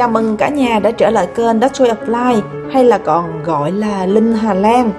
Chào mừng cả nhà đã trở lại kênh That's Way of Life, hay là còn gọi là Linh Hà Lan.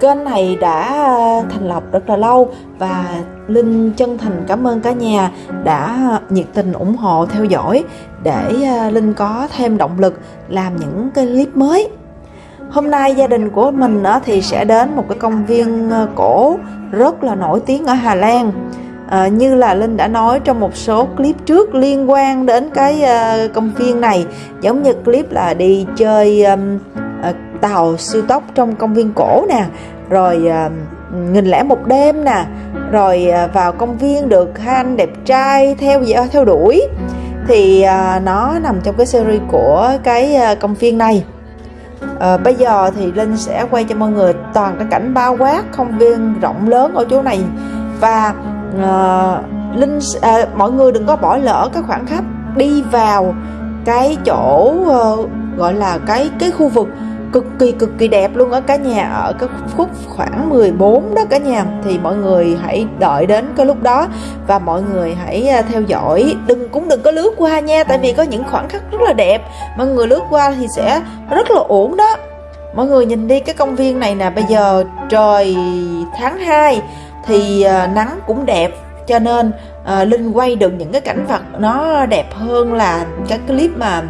Kênh này đã ờ, thành lập rất là lâu và Linh chân thành cảm ơn cả nhà đã nhiệt tình ủng hộ, theo dõi để ờ, Linh có thêm động lực làm những cái clip mới. Hôm nay gia đình của mình thì sẽ đến một cái công viên ờ, cổ rất là nổi tiếng ở Hà Lan. À, như là Linh đã nói trong một số clip trước liên quan đến cái uh, công viên này. Giống như clip là đi chơi um, uh, tàu siêu tốc trong công viên cổ nè. Rồi à, uh, nghìn lẻ một đêm nè. Rồi uh, vào công viên được hai anh đẹp trai theo theo đuổi. Thì uh, nó nằm trong cái series của cái uh, công viên này. À, bây giờ thì linh sẽ quay cho mọi người toàn cái cảnh bao quát công viên rộng lớn ở chỗ này. Và à, linh à, mọi người đừng có bỏ lỡ cái khoảng khắc đi vào cái chỗ uh, gọi là cái cái khu vực cực kỳ cực kỳ đẹp luôn ở cả nhà ở cái khúc khoảng 14 đó cả nhà. Thì mọi người hãy đợi đến cái lúc đó và mọi người hãy theo dõi. Đừng cũng đừng có lướt qua nha tại vì có những khoảng khắc rất là đẹp. Mọi người lướt qua thì sẽ rất là ổn đó. Mọi người nhìn đi cái công viên này nè. Bây giờ trời tháng 2 thì uh, nắng cũng đẹp cho nên uh, linh quay được những cái cảnh vật nó đẹp hơn là cái clip mà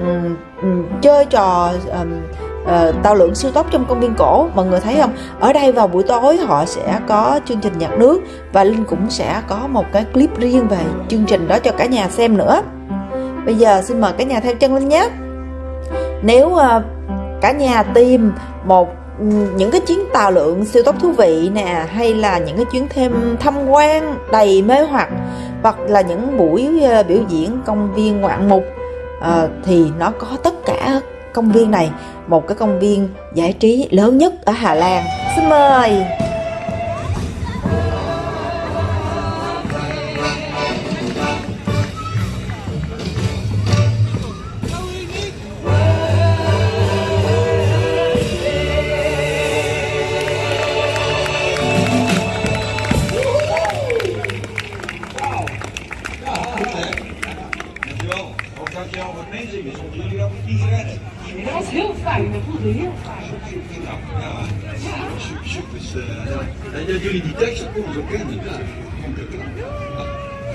um, um, chơi trò um, uh, ờ, tàu lượn siêu tốc trong công viên cổ. Mọi người thấy không? Ở đây vào buổi tối họ sẽ có chương trình nhạc nước và linh cũng sẽ có một cái clip riêng về chương trình đó cho cả nhà xem nữa. Bây giờ xin mời cả nhà theo chân linh nhé. Nếu uh, cả nhà tìm một những cái chuyến tàu lượn siêu tốc thú vị nè hay là những cái chuyến thêm tham quan đầy mê hoặc hoặc là những buổi ờ, biểu diễn công viên ngoạn mục à, thì nó có tất cả công viên này. Một cái công viên giải trí lớn nhất ở Hà Lan. Xin mời! Jullie die teksten ook zo kennen.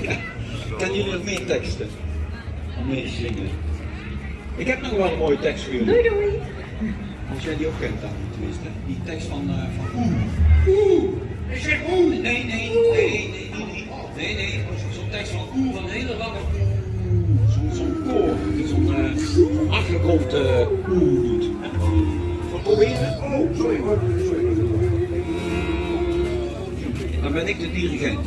Ja. Kennen jullie nog meer teksten? Om mee te zingen? Ik heb nog wel een mooie tekst voor jullie. Doei doei! Als jij die ook kent dan, tenminste. Die tekst van, uh, van Oeh. Oeh! Ik zeg oeh! Nee, nee, nee, nee, nee, nee. Nee, nee, zo'n tekst van oeh, van een hele lange oeh. Zo'n zo koor, die zo'n uh, achtergrond uh, oeh doet. Wat proberen? Oh, sorry hoor. Sorry. Ik de dirigent.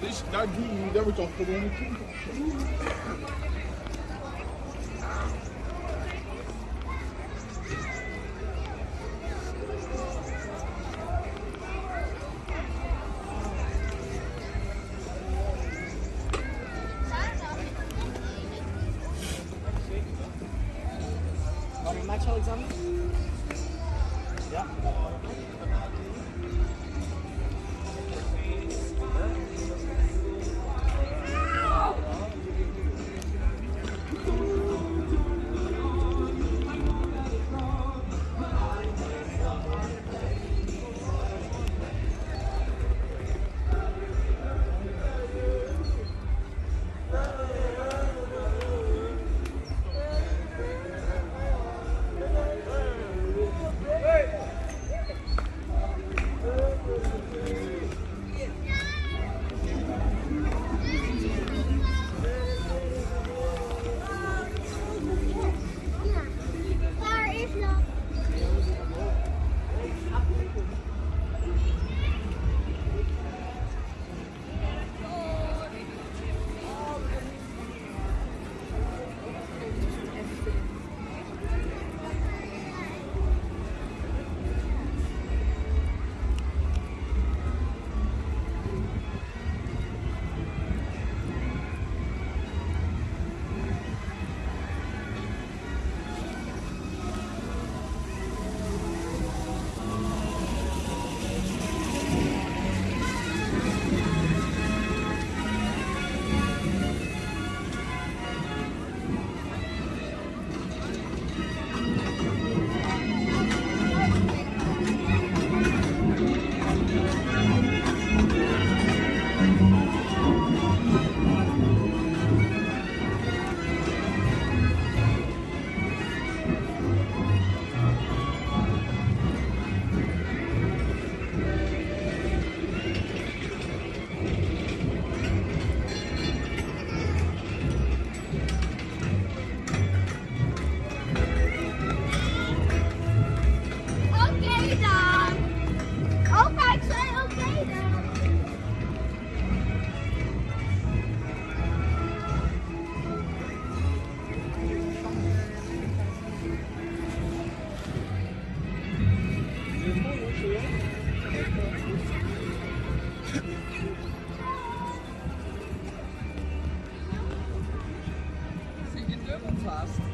Dus daar, die, daar wordt toch gewoon Max fast.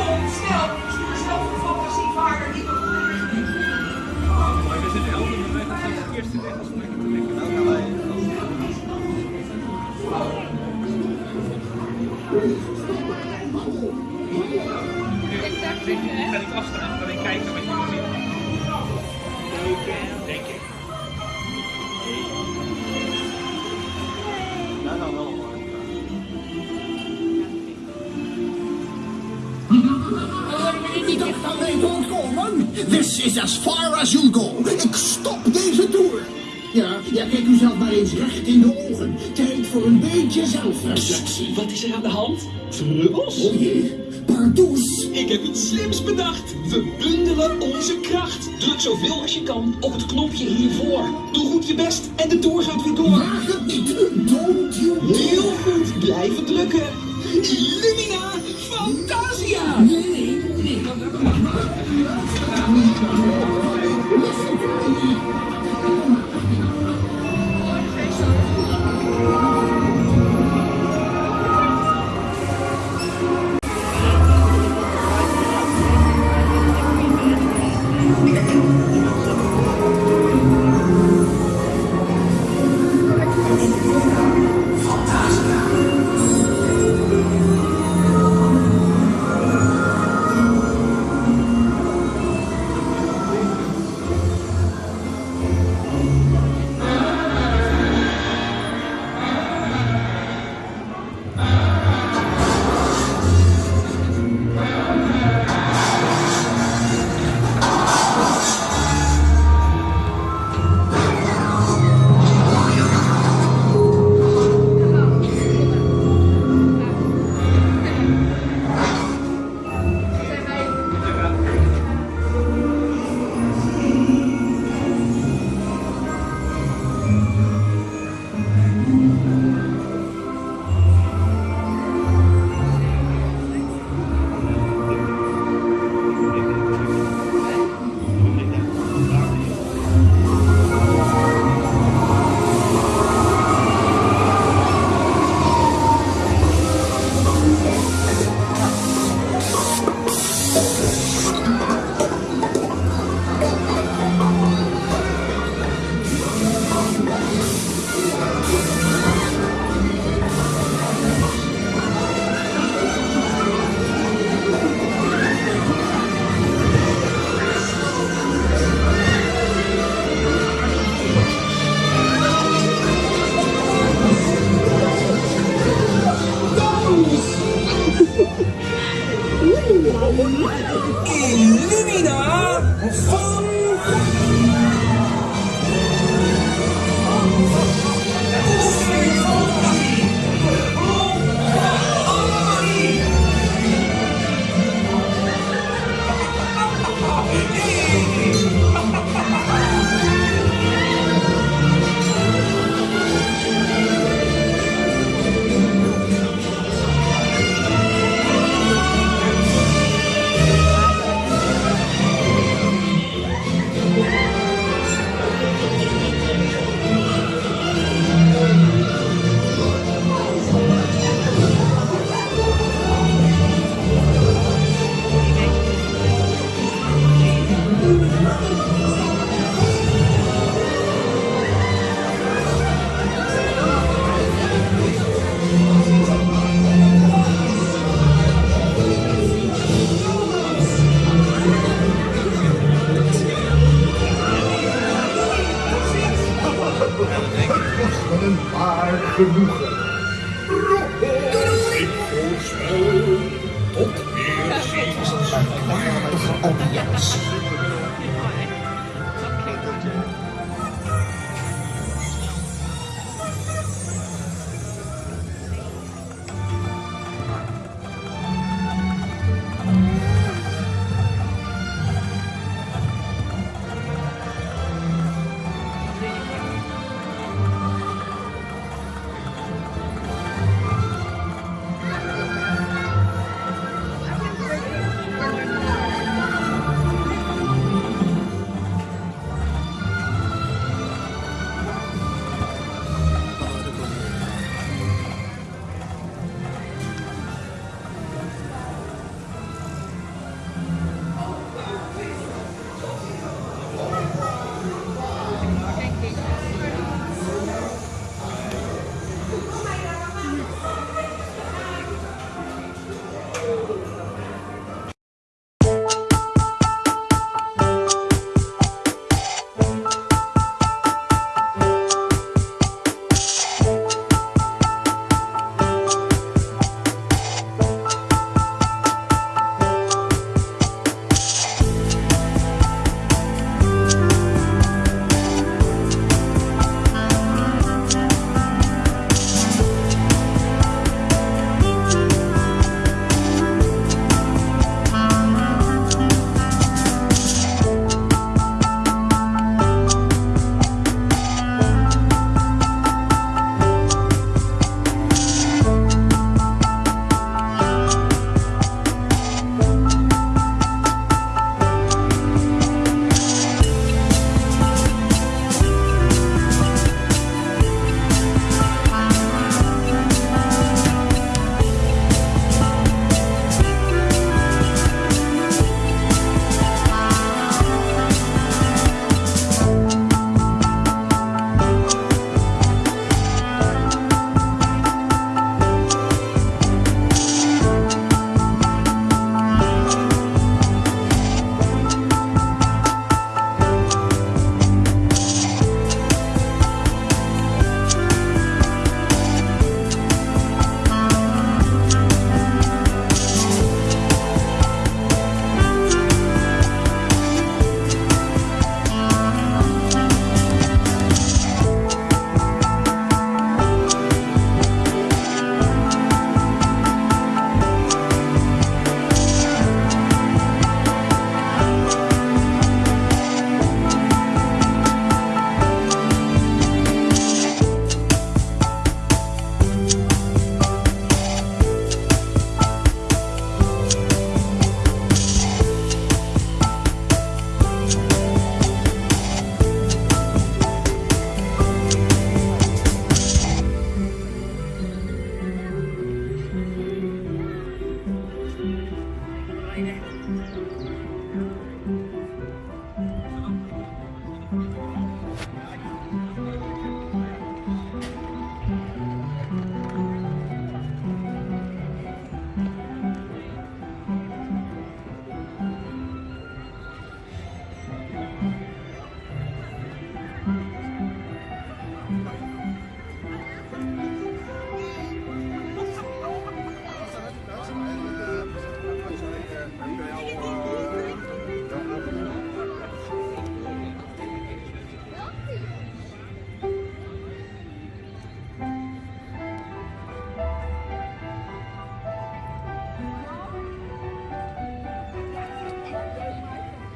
kom, snel. Stuur snel voor fantasievaarder die we goede we zitten helder de eerste weg als lekker te liggen. Nou gaan wij. Ik ga niet afstaan, ik kijken wat This is as far as you'll go. Ik stop deze tour. Ja, ja, kijk u zelf maar eens recht in de ogen. Tijd voor een beetje zelfreflectie. Wat is er aan de hand? Trubbels? Oh jee, pardoes. Ik heb iets slims bedacht. We bundelen onze kracht. Druk zoveel als je kan op het knopje hiervoor. Doe goed je best en de tour gaat weer door. Waag het niet. Don't you Heel goed, blijven drukken. Illumina Fantasia! Nee, nee. maar すてきだよ! Gebuche.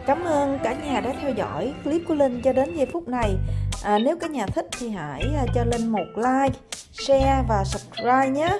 Cảm ơn cả nhà đã theo dõi clip của Linh cho đến giây phút này. À, nếu cả nhà thích thì hãy à, cho Linh một like, share và subscribe nhé.